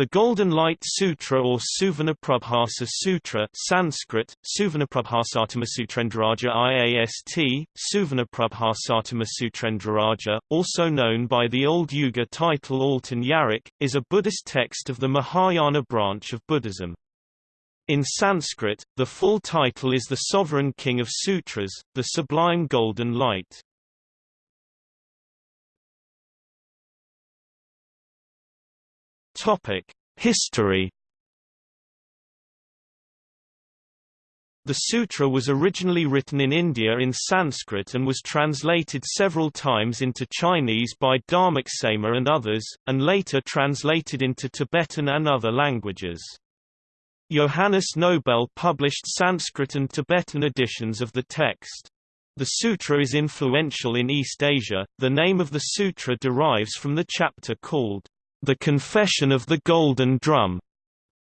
The Golden Light Sutra or Suvarnaprabhasa Sutra Sanskrit, Suvarnaprabhasatama IAST, also known by the Old Uyghur title Altun Yaruq, is a Buddhist text of the Mahayana branch of Buddhism. In Sanskrit, the full title is the Sovereign King of Sutras, the Sublime Golden Light. Topic: History. The sutra was originally written in India in Sanskrit and was translated several times into Chinese by Dharmaksema and others, and later translated into Tibetan and other languages. Johannes Nobel published Sanskrit and Tibetan editions of the text. The sutra is influential in East Asia. The name of the sutra derives from the chapter called the Confession of the Golden Drum,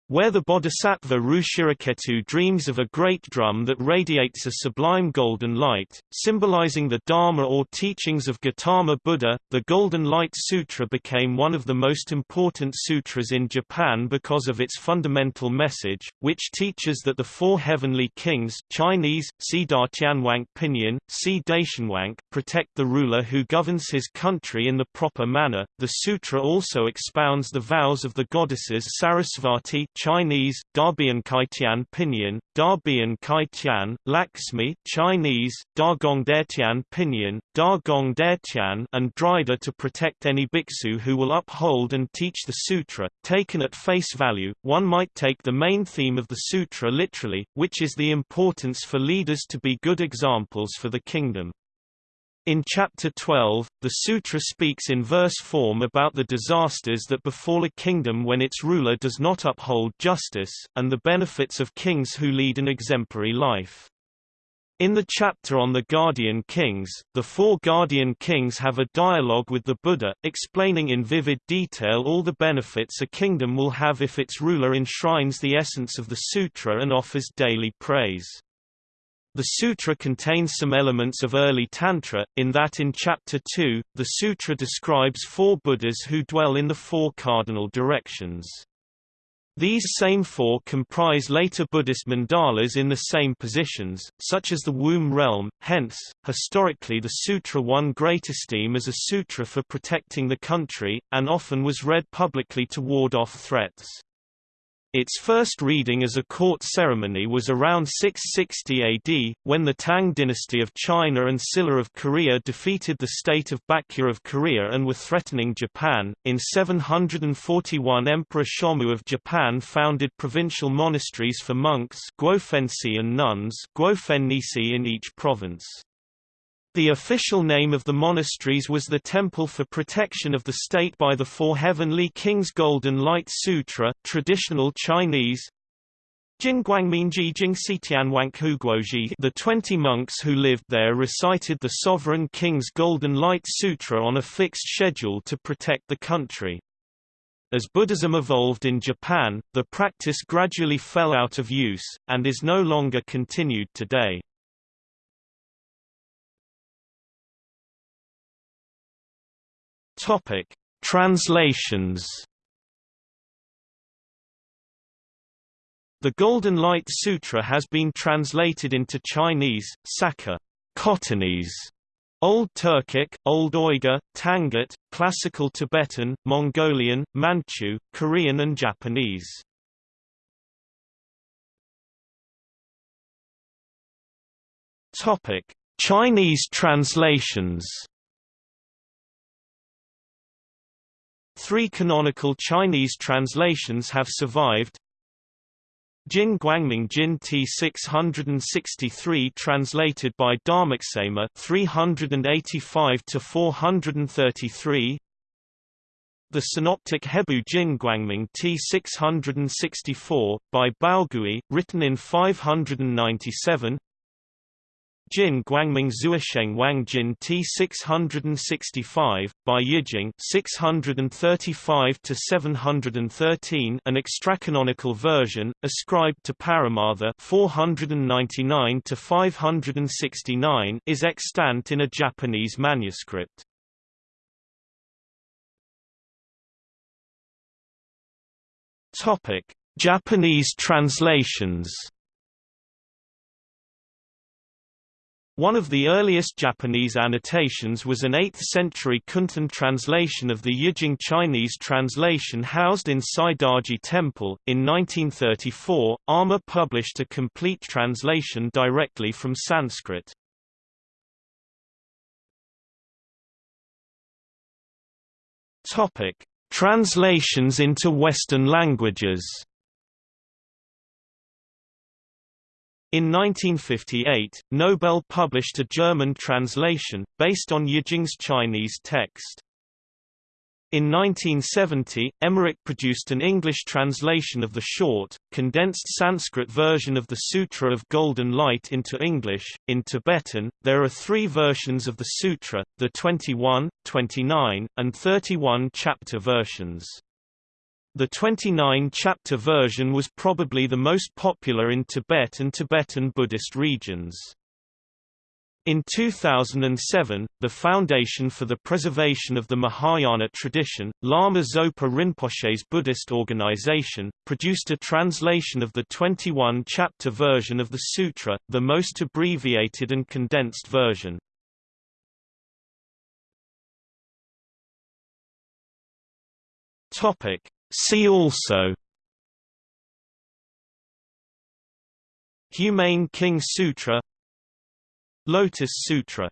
where the bodhisattva Ruchiraketu dreams of a great drum that radiates a sublime golden light, symbolizing the Dharma or teachings of Gautama Buddha, the Golden Light Sutra became one of the most important sutras in Japan because of its fundamental message, which teaches that the four heavenly kings Chinese, Si Tianwang Pinyin, Si Daishanwang protect the ruler who governs his country in the proper manner. The sutra also expounds the vows of the goddesses Sarasvati Chinese, Dabian Kaitian Pinyin, Dabian Kaitian, Lakshmi Chinese, Dagong Detian Pinyin, Dagong Detian and Drida to protect any bhiksu who will uphold and teach the sutra. Taken at face value, one might take the main theme of the sutra literally, which is the importance for leaders to be good examples for the kingdom. In Chapter 12, the sutra speaks in verse form about the disasters that befall a kingdom when its ruler does not uphold justice, and the benefits of kings who lead an exemplary life. In the chapter on the guardian kings, the four guardian kings have a dialogue with the Buddha, explaining in vivid detail all the benefits a kingdom will have if its ruler enshrines the essence of the sutra and offers daily praise. The sutra contains some elements of early Tantra, in that in Chapter 2, the sutra describes four Buddhas who dwell in the four cardinal directions. These same four comprise later Buddhist mandalas in the same positions, such as the womb realm, hence, historically the sutra won great esteem as a sutra for protecting the country, and often was read publicly to ward off threats. Its first reading as a court ceremony was around 660 AD, when the Tang dynasty of China and Silla of Korea defeated the state of Baekje of Korea and were threatening Japan. In 741 Emperor Shomu of Japan founded provincial monasteries for monks and nuns in each province. The official name of the monasteries was the Temple for Protection of the State by the Four Heavenly Kings Golden Light Sutra traditional Chinese, Jingguangminji Jingsitianwanghuguoji The twenty monks who lived there recited the Sovereign King's Golden Light Sutra on a fixed schedule to protect the country. As Buddhism evolved in Japan, the practice gradually fell out of use, and is no longer continued today. Topic: Translations. The Golden Light Sutra has been translated into Chinese, Saka, Khotanese, Old Turkic, Old Uyghur, Tangut, Classical Tibetan, Mongolian, Manchu, Korean and Japanese. Topic: Chinese translations. Three canonical Chinese translations have survived. Jin Guangming Jin T663 translated by Dharmaksema 385 to 433 The Synoptic Hebu Jin Guangming T664 by Baogui written in 597 Jin Guangming Zuisheng Wang Jin T665, by Yijing 635 to 713, an extracanonical version, ascribed to Paramartha 499 to 569, is extant in a Japanese manuscript. Topic: Japanese translations. One of the earliest Japanese annotations was an 8th-century kunten translation of the Yijing Chinese translation housed in Saidaiji Temple. In 1934, Armour published a complete translation directly from Sanskrit. Topic: Translations into Western languages. In 1958, Nobel published a German translation, based on Yijing's Chinese text. In 1970, Emmerick produced an English translation of the short, condensed Sanskrit version of the Sutra of Golden Light into English. In Tibetan, there are three versions of the sutra, the 21, 29, and 31 chapter versions. The 29-chapter version was probably the most popular in Tibet and Tibetan Buddhist regions. In 2007, the Foundation for the Preservation of the Mahayana Tradition, Lama Zopa Rinpoche's Buddhist organization, produced a translation of the 21-chapter version of the sutra, the most abbreviated and condensed version. Topic: See also Humane King Sutra Lotus Sutra